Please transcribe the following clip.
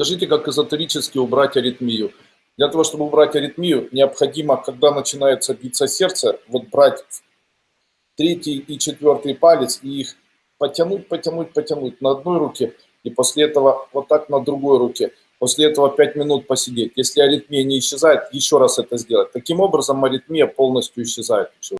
Скажите, как эзотерически убрать аритмию? Для того, чтобы убрать аритмию, необходимо, когда начинается биться сердце, вот брать третий и четвертый палец и их потянуть, потянуть, потянуть на одной руке, и после этого вот так на другой руке. После этого 5 минут посидеть. Если аритмия не исчезает, еще раз это сделать. Таким образом аритмия полностью исчезает.